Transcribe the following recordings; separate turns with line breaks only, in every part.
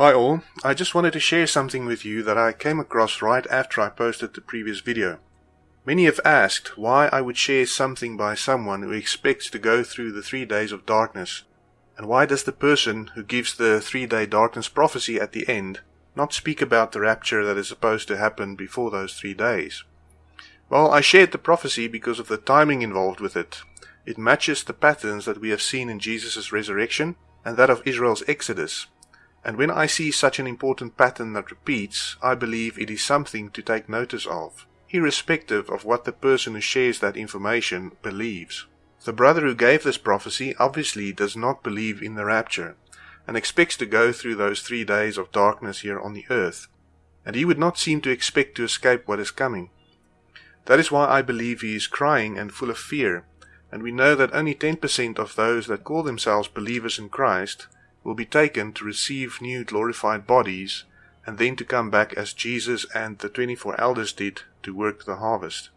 Hi all, I just wanted to share something with you that I came across right after I posted the previous video. Many have asked why I would share something by someone who expects to go through the three days of darkness, and why does the person who gives the three day darkness prophecy at the end not speak about the rapture that is supposed to happen before those three days? Well, I shared the prophecy because of the timing involved with it. It matches the patterns that we have seen in Jesus' resurrection and that of Israel's exodus and when I see such an important pattern that repeats, I believe it is something to take notice of, irrespective of what the person who shares that information believes. The brother who gave this prophecy obviously does not believe in the rapture, and expects to go through those three days of darkness here on the earth, and he would not seem to expect to escape what is coming. That is why I believe he is crying and full of fear, and we know that only 10% of those that call themselves believers in Christ will be taken to receive new glorified bodies and then to come back as Jesus and the 24 elders did to work the harvest.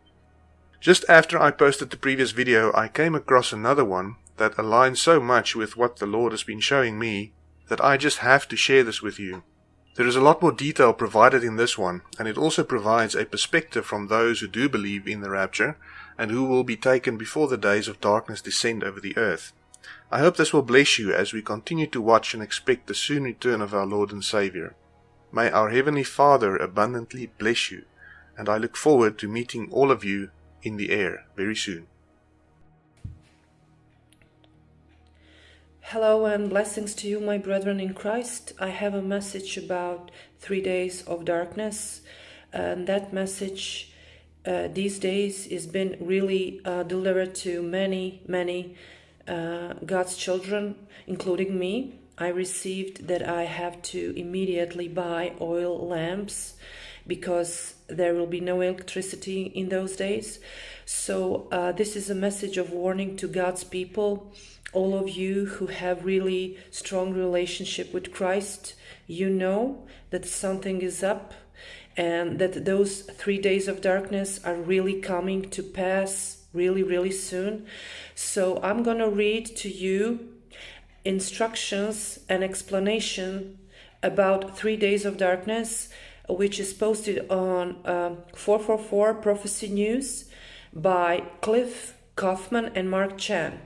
Just after I posted the previous video, I came across another one that aligns so much with what the Lord has been showing me that I just have to share this with you. There is a lot more detail provided in this one, and it also provides a perspective from those who do believe in the rapture and who will be taken before the days of darkness descend over the earth. I hope this will bless you as we continue to watch and expect the soon return of our Lord and Saviour. May our Heavenly Father abundantly bless you, and I look forward to meeting all of you in the air very soon.
Hello and blessings to you, my brethren in Christ. I have a message about three days of darkness, and that message uh, these days has been really uh, delivered to many, many uh, God's children, including me, I received that I have to immediately buy oil lamps because there will be no electricity in those days. So uh, this is a message of warning to God's people. All of you who have really strong relationship with Christ, you know that something is up and that those three days of darkness are really coming to pass really, really soon. So I'm to read to you instructions and explanation about three days of darkness, which is posted on uh, 444 Prophecy News by Cliff Kaufman and Mark Chan.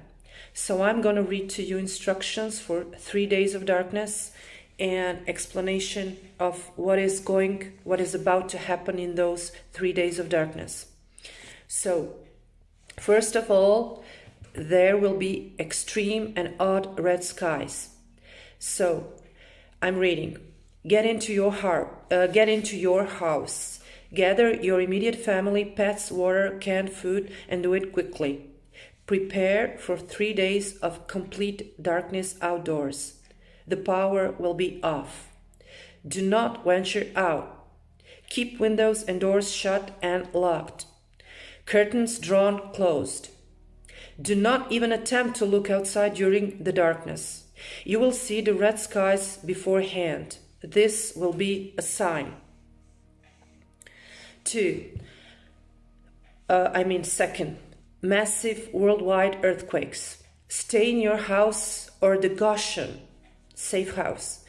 So I'm going to read to you instructions for three days of darkness and explanation of what is going, what is about to happen in those three days of darkness. So First of all, there will be extreme and odd red skies. So, I'm reading. Get into your heart, uh, get into your house. Gather your immediate family, pets, water, canned food, and do it quickly. Prepare for three days of complete darkness outdoors. The power will be off. Do not venture out. Keep windows and doors shut and locked curtains drawn closed. Do not even attempt to look outside during the darkness. You will see the red skies beforehand. This will be a sign. 2. Uh, I mean, second, massive worldwide earthquakes. Stay in your house or the Goshen, safe house.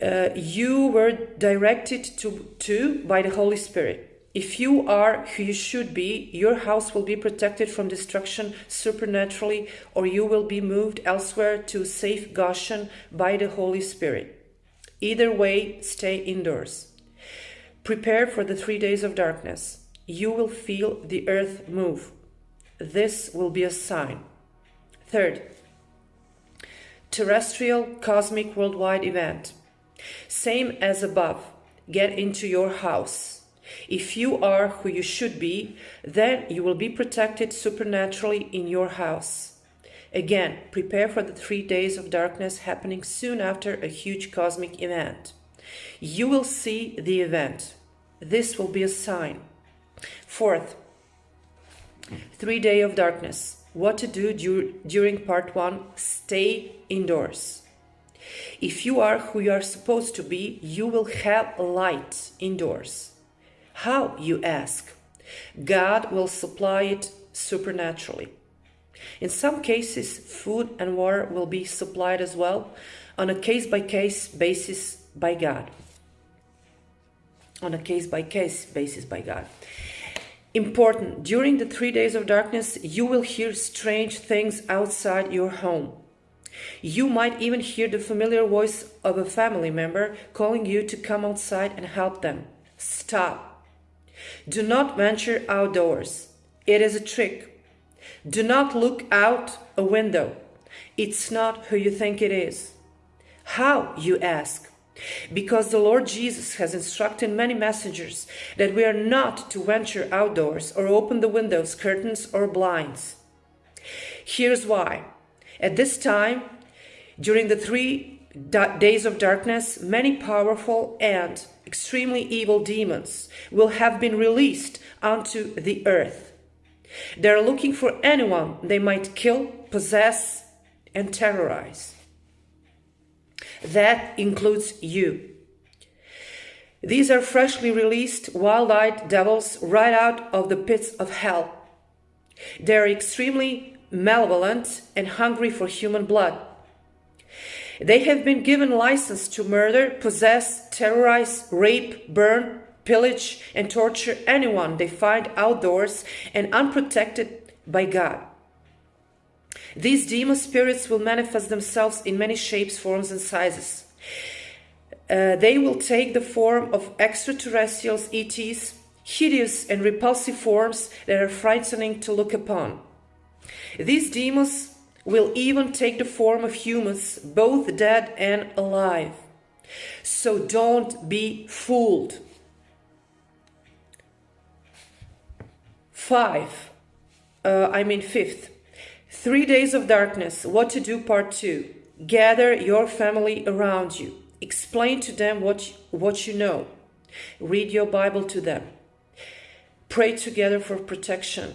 Uh, you were directed to, to by the Holy Spirit. If you are who you should be, your house will be protected from destruction supernaturally, or you will be moved elsewhere to safe Goshen by the Holy Spirit. Either way, stay indoors. Prepare for the three days of darkness. You will feel the earth move. This will be a sign. Third, terrestrial cosmic worldwide event. Same as above. Get into your house if you are who you should be, then you will be protected supernaturally in your house. Again, prepare for the three days of darkness happening soon after a huge cosmic event. You will see the event. This will be a sign. Fourth, three day of darkness. What to do dur during part one? Stay indoors. If you are who you are supposed to be, you will have light indoors. How, you ask? God will supply it supernaturally. In some cases, food and water will be supplied as well, on a case by case basis by God. On a case by case basis by God. Important, during the three days of darkness, you will hear strange things outside your home. You might even hear the familiar voice of a family member calling you to come outside and help them. Stop. Do not venture outdoors. It is a trick. Do not look out a window. It's not who you think it is. How, you ask? Because the Lord Jesus has instructed many messengers that we are not to venture outdoors or open the windows, curtains, or blinds. Here's why. At this time, during the three days of darkness, many powerful and extremely evil demons will have been released onto the earth. They are looking for anyone they might kill, possess, and terrorize. That includes you. These are freshly released, wild eyed devils right out of the pits of hell. They are extremely malevolent and hungry for human blood. They have been given license to murder, possess, terrorize, rape, burn, pillage, and torture anyone they find outdoors and unprotected by God. These demon spirits will manifest themselves in many shapes, forms, and sizes. Uh, they will take the form of extraterrestrials, ETs, hideous and repulsive forms that are frightening to look upon. These demons will even take the form of humans, both dead and alive. So don't be fooled. Five, uh, I mean fifth, Three Days of Darkness, What to Do Part 2. Gather your family around you. Explain to them what, what you know. Read your Bible to them. Pray together for protection.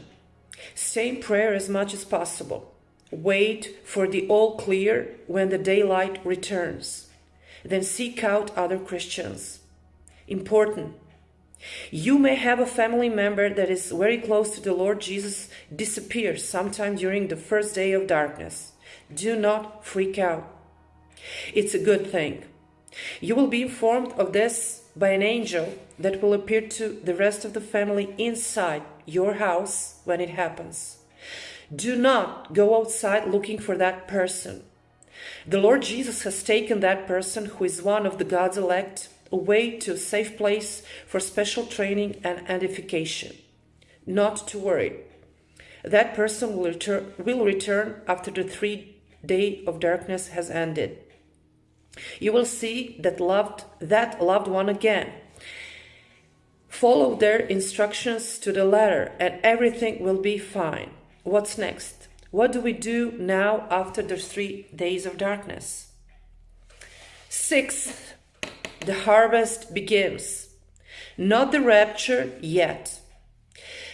Say prayer as much as possible. Wait for the all clear when the daylight returns. Then seek out other Christians. Important. You may have a family member that is very close to the Lord Jesus disappear sometime during the first day of darkness. Do not freak out. It's a good thing. You will be informed of this by an angel that will appear to the rest of the family inside your house when it happens. Do not go outside looking for that person. The Lord Jesus has taken that person who is one of the God's elect away to a safe place for special training and edification. Not to worry. That person will return, will return after the three day of darkness has ended. You will see that loved that loved one again. Follow their instructions to the letter and everything will be fine. What's next? What do we do now after the three days of darkness? Sixth, the harvest begins. Not the rapture yet.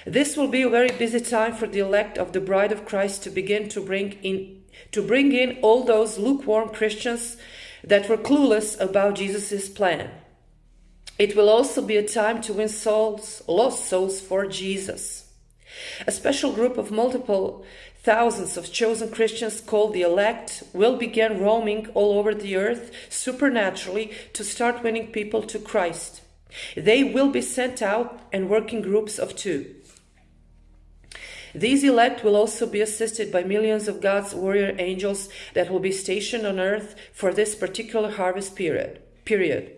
This will be a very busy time for the elect of the bride of Christ to begin to bring in to bring in all those lukewarm Christians that were clueless about Jesus' plan. It will also be a time to win souls, lost souls for Jesus. A special group of multiple Thousands of chosen Christians called the elect will begin roaming all over the earth supernaturally to start winning people to Christ. They will be sent out and work in groups of two. These elect will also be assisted by millions of God's warrior angels that will be stationed on earth for this particular harvest period. period.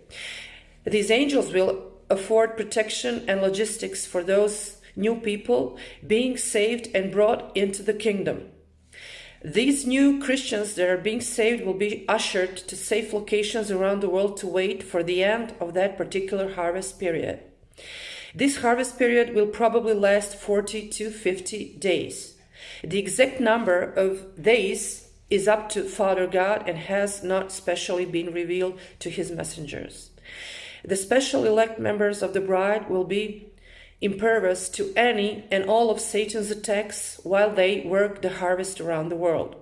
These angels will afford protection and logistics for those new people being saved and brought into the kingdom. These new Christians that are being saved will be ushered to safe locations around the world to wait for the end of that particular harvest period. This harvest period will probably last 40 to 50 days. The exact number of days is up to Father God and has not specially been revealed to his messengers. The special elect members of the bride will be impervious to any and all of Satan's attacks while they work the harvest around the world.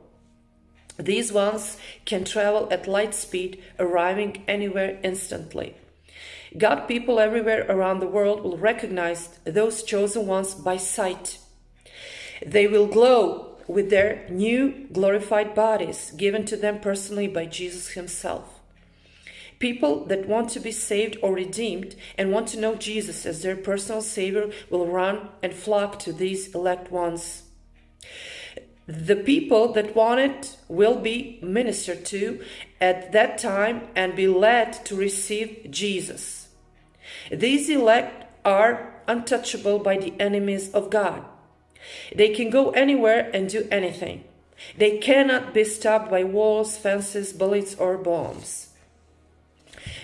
These ones can travel at light speed, arriving anywhere instantly. God people everywhere around the world will recognize those chosen ones by sight. They will glow with their new glorified bodies given to them personally by Jesus Himself. People that want to be saved or redeemed and want to know Jesus as their personal Savior will run and flock to these elect ones. The people that want it will be ministered to at that time and be led to receive Jesus. These elect are untouchable by the enemies of God. They can go anywhere and do anything. They cannot be stopped by walls, fences, bullets, or bombs.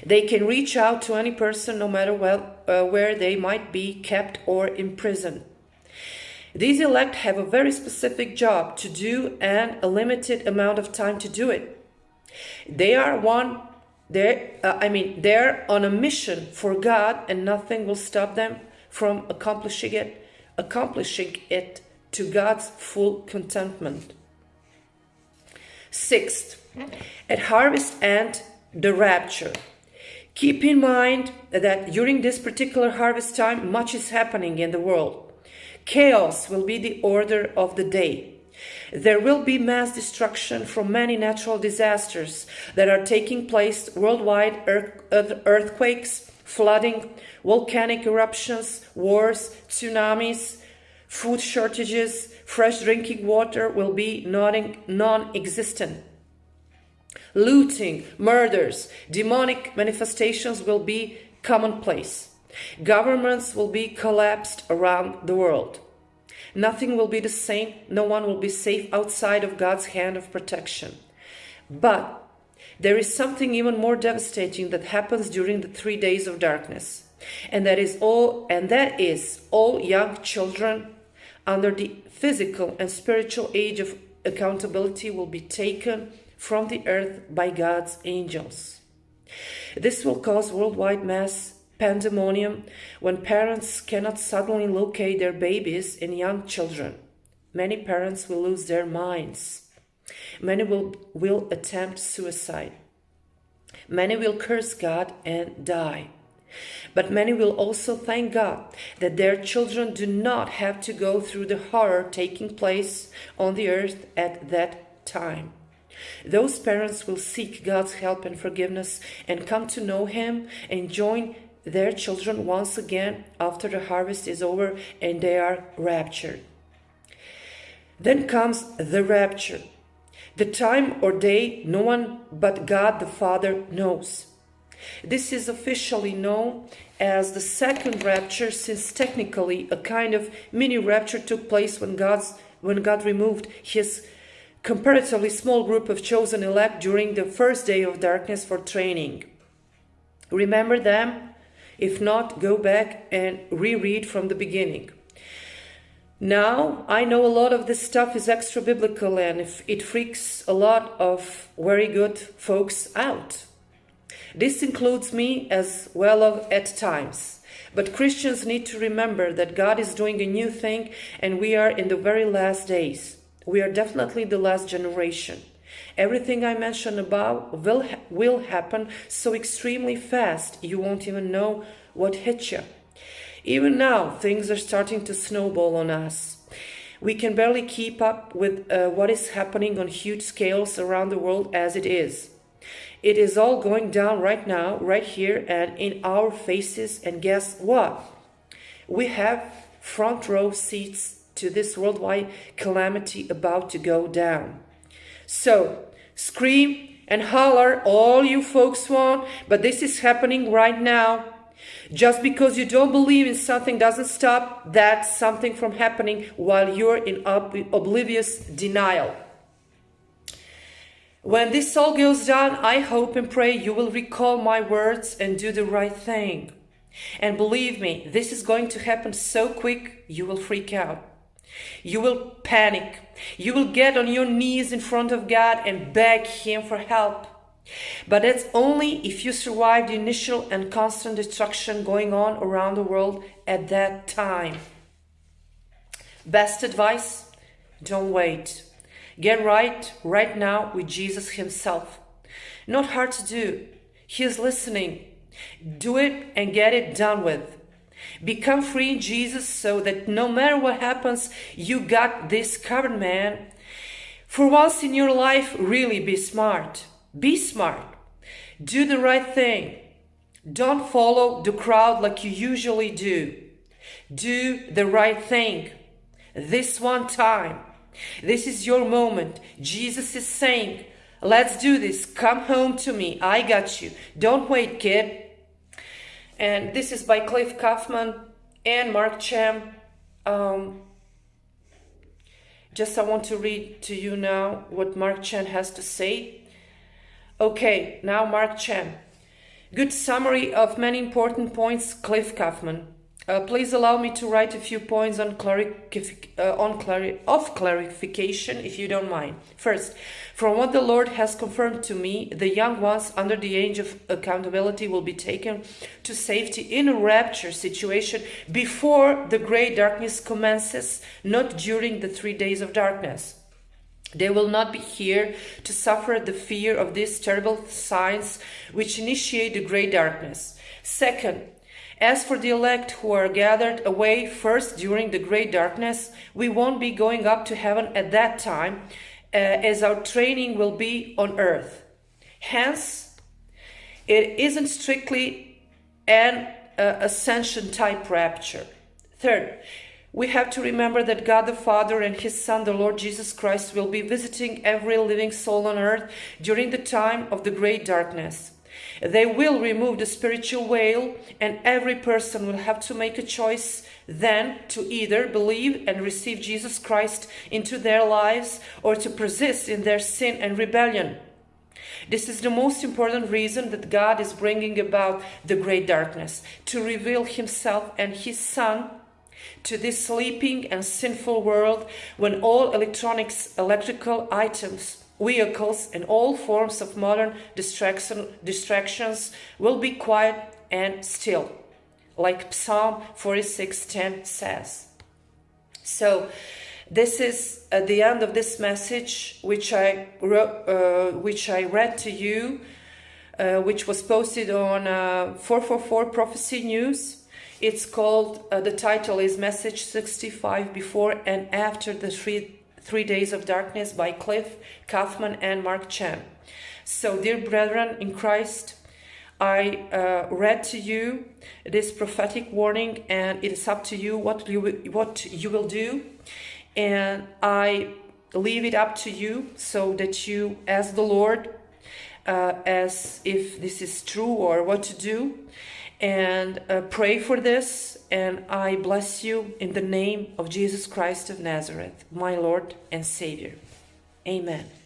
They can reach out to any person no matter well, uh, where they might be kept or imprisoned. These elect have a very specific job to do and a limited amount of time to do it. They are one they uh, I mean they're on a mission for God and nothing will stop them from accomplishing it accomplishing it to God's full contentment. Sixth, at harvest and the rapture. Keep in mind that during this particular harvest time, much is happening in the world. Chaos will be the order of the day. There will be mass destruction from many natural disasters that are taking place worldwide earthquakes, flooding, volcanic eruptions, wars, tsunamis, food shortages, fresh drinking water will be non existent. Looting, murders, demonic manifestations will be commonplace. Governments will be collapsed around the world. Nothing will be the same. No one will be safe outside of God's hand of protection. But there is something even more devastating that happens during the three days of darkness. And that is all and that is all young children under the physical and spiritual age of accountability will be taken from the earth by God's angels. This will cause worldwide mass pandemonium when parents cannot suddenly locate their babies and young children. Many parents will lose their minds. Many will, will attempt suicide. Many will curse God and die. But many will also thank God that their children do not have to go through the horror taking place on the earth at that time. Those parents will seek God's help and forgiveness and come to know Him and join their children once again after the harvest is over and they are raptured. Then comes the rapture. The time or day no one but God the Father knows. This is officially known as the second rapture since technically a kind of mini rapture took place when God's when God removed his comparatively small group of chosen elect during the first day of darkness for training. Remember them? If not, go back and reread from the beginning. Now, I know a lot of this stuff is extra biblical and if it freaks a lot of very good folks out. This includes me as well at times. But Christians need to remember that God is doing a new thing and we are in the very last days. We are definitely the last generation. Everything I mentioned above will, ha will happen so extremely fast you won't even know what hit you. Even now, things are starting to snowball on us. We can barely keep up with uh, what is happening on huge scales around the world as it is. It is all going down right now, right here, and in our faces. And guess what? We have front row seats to this worldwide calamity about to go down. So, scream and holler all you folks want, but this is happening right now. Just because you don't believe in something doesn't stop that something from happening while you're in oblivious denial. When this all goes down, I hope and pray you will recall my words and do the right thing. And believe me, this is going to happen so quick, you will freak out. You will panic. You will get on your knees in front of God and beg Him for help. But that's only if you survive the initial and constant destruction going on around the world at that time. Best advice don't wait. Get right right now with Jesus Himself. Not hard to do. He is listening. Do it and get it done with. Become free in Jesus so that no matter what happens, you got this covered, man. For once in your life, really be smart. Be smart. Do the right thing. Don't follow the crowd like you usually do. Do the right thing. This one time. This is your moment. Jesus is saying, Let's do this. Come home to me. I got you. Don't wait, kid. And this is by Cliff Kaufman and Mark Chan. Um, just I want to read to you now what Mark Chan has to say. Okay, now Mark Chan. Good summary of many important points, Cliff Kaufman. Uh, please allow me to write a few points on, uh, on clari of clarification, if you don't mind. First, from what the Lord has confirmed to me, the young ones under the age of accountability will be taken to safety in a rapture situation before the great darkness commences, not during the three days of darkness. They will not be here to suffer the fear of these terrible signs which initiate the great darkness. Second, as for the elect who are gathered away first during the great darkness, we won't be going up to heaven at that time, uh, as our training will be on earth. Hence, it isn't strictly an uh, ascension type rapture. Third, we have to remember that God the Father and His Son, the Lord Jesus Christ, will be visiting every living soul on earth during the time of the great darkness. They will remove the spiritual veil, and every person will have to make a choice then to either believe and receive Jesus Christ into their lives or to persist in their sin and rebellion. This is the most important reason that God is bringing about the great darkness to reveal Himself and His Son to this sleeping and sinful world when all electronics, electrical items, vehicles and all forms of modern distraction, distractions will be quiet and still, like Psalm 46:10 says. So, this is at the end of this message, which I uh, which I read to you, uh, which was posted on uh, 444 Prophecy News. It's called. Uh, the title is Message 65 Before and After the Three Three Days of Darkness by Cliff Kaufman and Mark Chan. So, dear brethren in Christ, I uh, read to you this prophetic warning, and it is up to you what you what you will do, and I leave it up to you so that you, as the Lord, uh, as if this is true or what to do, and uh, pray for this. And I bless you in the name of Jesus Christ of Nazareth, my Lord and Savior. Amen.